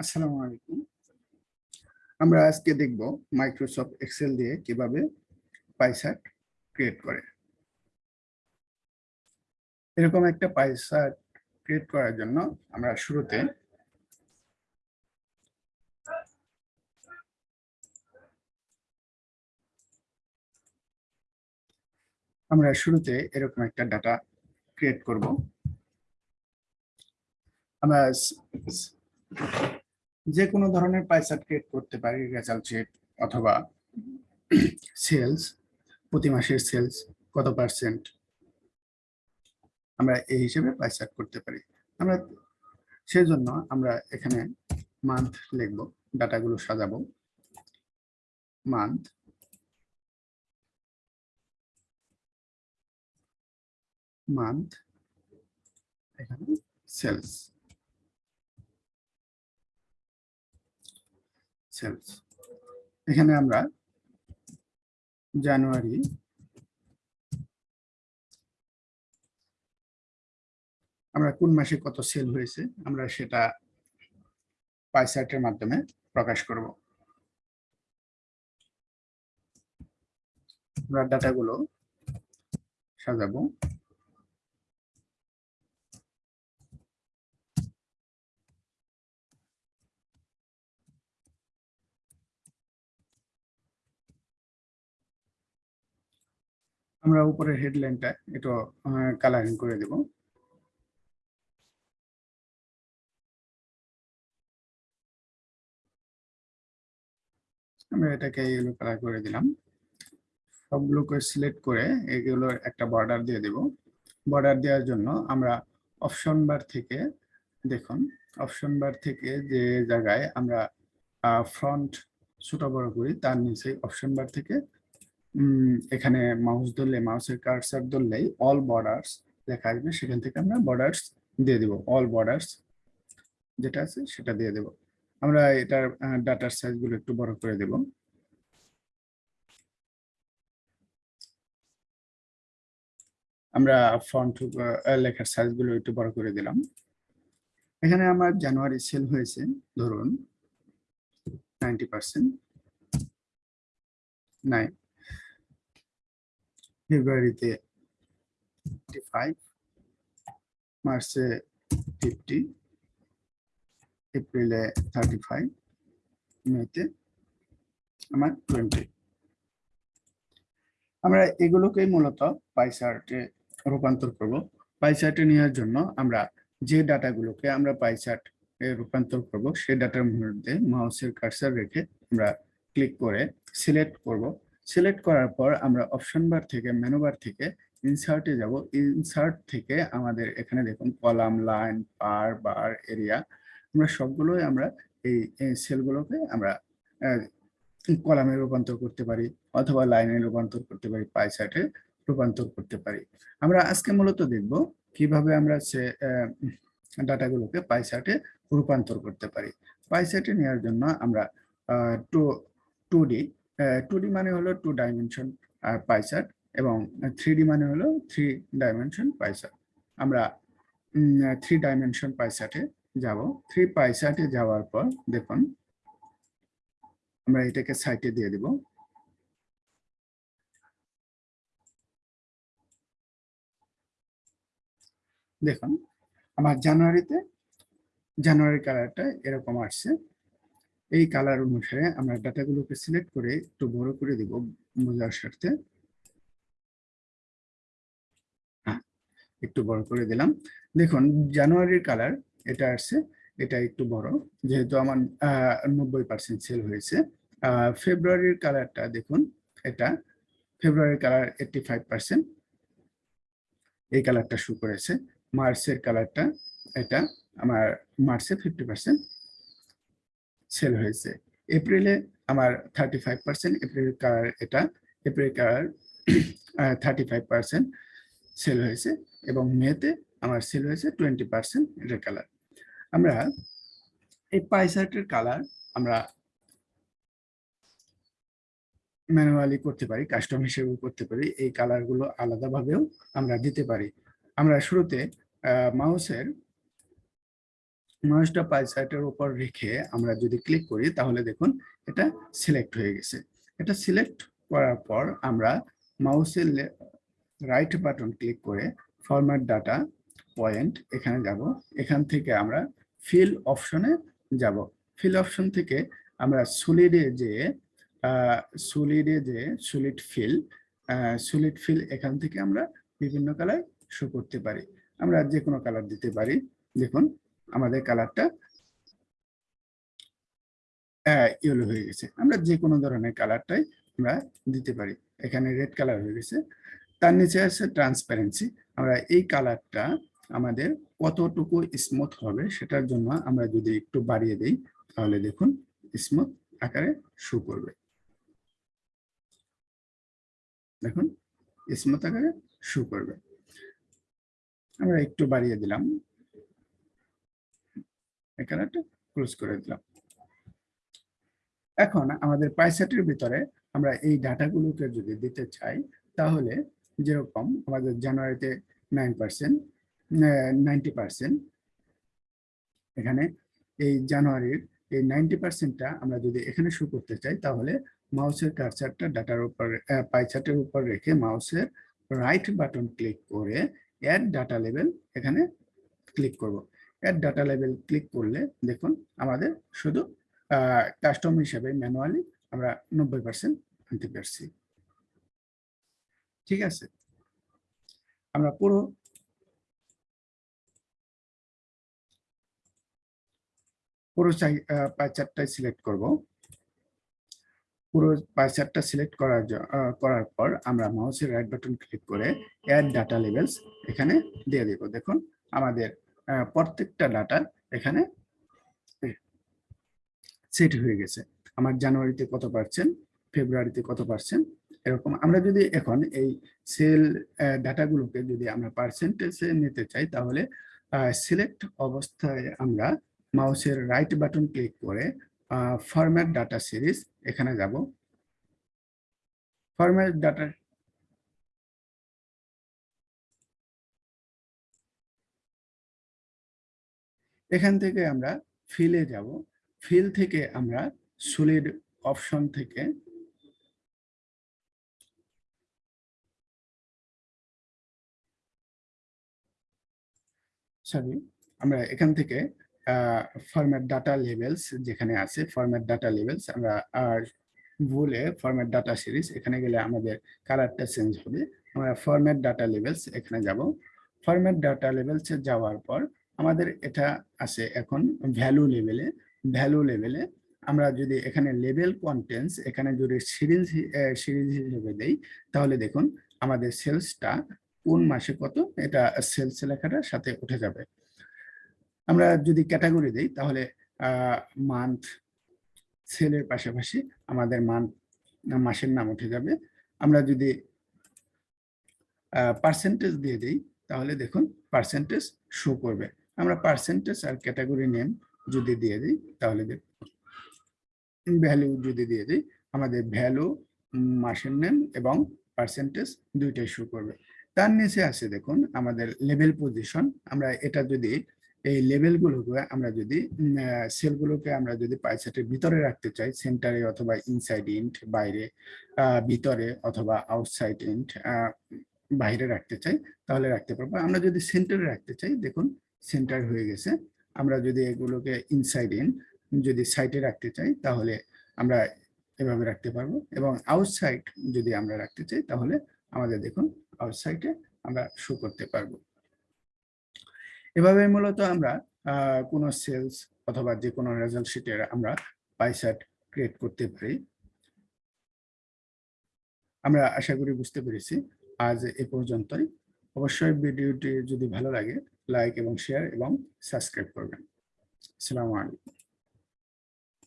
আসসালামু আলাইকুম। আমরা আজকে দেখব মাইক্রোসফট এক্সেল দিয়ে কীভাবে পাইসার্ট ক্রিয়েট করে। এরকম একটা পাইসার্ট ক্রিয়েট করার জন্য আমরা শুরুতে আমরা শুরুতে এরকম একটা ডাটা ক্রিয়েট করব। আমরা যে কোনো ধরনের পাইসার্ট ক্রিয়েট করতে পারি রেজাল্ট শিট অথবা সেলস প্রতি মাসের সেলস কত পার্সেন্ট আমরা এই হিসেবে পাইসার্ট করতে পারি। আমরা সেজন্য আমরা এখানে মান্থ লিখব, ডাটাগুলো সাজাবো। মান্থ মান্থ এখানে সেলস সেলস। এখানে আমরা জানুয়ারি আমরা কোন মাসে কত সেল হয়েছে আমরা সেটা পাইসার্টের মাধ্যমে প্রকাশ করব। আমরা ডাটাগুলো সাজাবো। আমরা উপরের হেডলাইনটা একটু কালারিং করে দেব। আমরা এটাকে ইয়েলো কালার করে দিলাম। সবগুলোকে সিলেক্ট করে এগুলো একটা বর্ডার দিয়ে দেব। বর্ডার দেওয়ার জন্য আমরা অপশন বার থেকে, দেখুন অপশন বার থেকে যে জায়গায় আমরা ফ্রন্ট ছোট বড় করি, তার নিচে অপশন বার থেকে এখানে মাউস ধরলে মাউসের কার্সার ধরলেই অল বর্ডার্স লেখা আসবে। সেখান থেকে আমরা বর্ডার্স দিয়ে দেব। অল বর্ডার্স যেটা আছে সেটা দিয়ে দেব। আমরা এটার ডাটার সাইজগুলো একটু বড় করে দেব। আমরা ফন্ট লেখার সাইজগুলো একটু বড় করে দিলাম। এখানে আমার জানুয়ারি সেল হয়েছে, ধরুন নাইনটি পার্সেন্ট নাই ফেব্রুয়ারিতে ফাইভ মার্চে ফিফটি এপ্রিলে থার্টি ফাইভ মেতে আমার টোয়েন্টি আমরা এগুলোকেই মূলত পাইসার্টে রূপান্তর করব। পাইসার্টে নেওয়ার জন্য আমরা যে ডাটাগুলোকে আমরা পাইসার্ট রূপান্তর করব, সেই ডাটার মধ্যে মাউসের কার্সার রেখে আমরা ক্লিক করে সিলেক্ট করব। সিলেক্ট করার পর আমরা অপশন বার থেকে মেনু বার থেকে ইনসার্টে যাব। ইনসার্ট থেকে আমাদের এখানে দেখুন column line pie bar area আমরা সবগুলোই আমরা এই সেলগুলোকে আমরা কলামে রূপান্তর করতে পারি অথবা লাইনে রূপান্তর করতে পারি পাই সাইটে রূপান্তর করতে পারি। আমরা আজকে মূলত দেখব কীভাবে আমরা সে ডাটাগুলোকে পাই সাইটে রূপান্তর করতে পারি। পাই সাইটে নেওয়ার জন্য আমরা two two D two D মানে হলো টু ডাইমেনশন পাইসার্ট এবং থ্রি ডি মানে হলো থ্রি ডাইমেনশন পাইসার্ট আমরা থ্রি ডাইমেনশন পাইসার্টে যাব। থ্রি পাইসার্টে যাওয়ার পর দেখুন, আমরা এটাকে সাইটে দিয়ে দিব। দেখুন, আমার জানুয়ারিতে, জানুয়ারি কালারটা এরকম আসছে। এই কালার অনুসারে আমরা ডাটাগুলোকে সিলেক্ট করে একটু বড় করে দিব বোঝার স্বার্থে। হ্যাঁ, একটু বড় করে দিলাম। দেখুন জানুয়ারির কালার এটা আসছে এটা একটু বড়। যেহেতু আমার নব্বই পার্সেন্ট সেল হয়েছে ফেব্রুয়ারির কালারটা দেখুন এটা ফেব্রুয়ারির কালার এইটটি ফাইভ পার্সেন্ট এই কালারটা শু করেছে। মার্চের কালারটা এটা আমার মার্চে ফিফটি পার্সেন্ট সেল হয়েছে। এপ্রিলে আমার thirty five percent April colour এটা April colour thirty five percent sale হয়েছে এবং মেতে আমার সেল হয়েছে টোয়েন্টি পার্সেন্ট এটা কালার আমরা এই পাইসার্টের কালার আমরা ম্যানুয়ালি করতে পারি কাস্টম হিসেবে করতে পারি, এই কালারগুলো আলাদাভাবেও আমরা দিতে পারি। আমরা শুরুতে মাউসের মাউসটা পাই চার্টের উপর রেখে আমরা যদি ক্লিক করি, তাহলে দেখুন এটা সিলেক্ট হয়ে গেছে। এটা সিলেক্ট করার পর আমরা মাউসের রাইট বাটন ক্লিক করে ফরম্যাট ডাটা পয়েন্ট এখানে যাব। এখান থেকে আমরা ফিল অপশনে যাব। ফিল অপশন থেকে আমরা সুলিডে যে সুলিডে যে সুলিড ফিল সুলিড ফিল এখান থেকে আমরা বিভিন্ন কালার শো করতে পারি। আমরা যে কোনো কালার দিতে পারি। দেখুন আমাদের কালারটা ইয়েলো হয়ে গেছে। আমরা যে কোনো ধরনের কালারটাই আমরা দিতে পারি। এখানে রেড কালার হয়ে গেছে। তার নিচে আছে ট্রান্সপারেন্সি আমরা এই কালারটা আমাদের কতটুকু স্মুথ হবে সেটার জন্য আমরা যদি একটু বাড়িয়ে দিই, তাহলে দেখুন স্মুথ আকারে শু করবে। দেখুন স্মুথ আকারে শু করবে। আমরা একটু বাড়িয়ে দিলাম। এই কালারটা ক্লোজ করে দিলাম। এখন আমাদের পাইসেটের ভিতরে আমরা এই ডাটাগুলোকে যদি দিতে চাই, তাহলে যেরকম আমাদের জানুয়ারিতে নাইন পার্সেন্ট নাইনটি পার্সেন্ট এখানে এই জানুয়ারির এই নাইনটি পার্সেন্টটা আমরা যদি এখানে শো করতে চাই, তাহলে মাউসের কারচারটা ডাটার উপর পাইচার্টের উপর রেখে মাউসের রাইট বাটন ক্লিক করে অ্যাড ডাটা লেভেল এখানে ক্লিক করব। অ্যাড ডাটা লেভেল ক্লিক করলে দেখুন আমাদের শুধু কাস্টম হিসেবে ম্যানুয়ালি আমরা নব্বই পার্সেন্ট আনতে পারছি। ঠিক আছে? আমরা পুরো পুরো চারটায় সিলেক্ট করব। পুরো চারটা সিলেক্ট করার করার পর আমরা মাউসের রাইট বাটন ক্লিক করে অ্যাড ডাটা লেভেলস এখানে দিয়ে দেব। দেখুন, আমাদের প্রত্যেকটা ডাটা এখানে সেট হয়ে গেছে। আমার জানুয়ারিতে কত পার্সেন্ট ফেব্রুয়ারিতে কত পার্সেন্ট এরকম। আমরা যদি এখন এই সেল ডাটাগুলোকে যদি আমরা পার্সেন্টেজে নিতে চাই, তাহলে সিলেক্ট অবস্থায় আমরা মাউসের রাইট বাটন ক্লিক করে ফরম্যাট ডাটা সিরিজ এখানে যাব। ফরম্যাট ডাটা এখান থেকে আমরা ফিলে যাব। ফিল থেকে আমরা সলিড অপশন থেকে সরি আমরা এখান থেকে ফরম্যাট ডাটা লেভেলস যেখানে আছে ফরম্যাট ডাটা লেভেলস আমরা আর ভুলে ফরম্যাট ডাটা সিরিজ এখানে গেলে আমাদের কালারটা চেঞ্জ হবে। আমরা ফরম্যাট ডাটা লেভেলস এখানে যাব। ফরম্যাট ডাটা লেভেলসে যাওয়ার পর আমাদের এটা আছে এখন ভ্যালু লেভেলে ভ্যালু লেভেলে আমরা যদি এখানে লেভেল কন্টেন্টস এখানে যদি সিরিজ সিরিজ হিসেবে দেই, তাহলে দেখুন আমাদের সেলসটা কোন মাসে কত, এটা সেলস লেখাটার সাথে উঠে যাবে। আমরা যদি ক্যাটাগরি দিই, তাহলে মান্থ সেলের পাশাপাশি আমাদের মান্থ মাসের নাম উঠে যাবে। আমরা যদি পার্সেন্টেজ দিয়ে দিই, তাহলে দেখুন পার্সেন্টেজ শো করবে। আমরা পার্সেন্টেজ আর ক্যাটাগরি নেম যদি দিয়ে দিই, তাহলে ভ্যালু যদি দিয়ে দিই, আমাদের ভ্যালু মাসের নেম এবং পার্সেন্টেজ দুইটাই শো করবে। তার নিচে আছে দেখুন, আমাদের লেভেল পজিশন আমরা এটা যদি, এই লেভেলগুলোকে আমরা যদি সেলগুলোকে আমরা যদি পাইসেটের ভিতরে রাখতে চাই সেন্টারে অথবা ইনসাইড ইন্ট বাইরে ভিতরে অথবা আউটসাইড ইন্ট বাইরে রাখতে চাই, তাহলে রাখতে পারব। আমরা যদি সেন্টারে রাখতে চাই, দেখুন সেন্টার হয়ে গেছে। আমরা যদি এগুলোকে ইনসাইড ইন যদি সাইটে রাখতে চাই, তাহলে আমরা এভাবে রাখতে পারব। এবং আউটসাইড যদি আমরা রাখতে চাই, তাহলে আমাদের দেখুন আউটসাইডে আমরা শো করতে পারব। এভাবে মূলত আমরা কোনো সেলস অথবা যে কোনো রেজাল্ট শিটের আমরা পাইসাট ক্রিয়েট করতে পারি। আমরা আশা করি বুঝতে পেরেছি। আজ এ পর্যন্তই। অবশ্যই ভিডিওটি যদি ভালো লাগে লাইক এবং শেয়ার এবং সাবস্ক্রাইব করবেন। আসসালামু আলাইকুম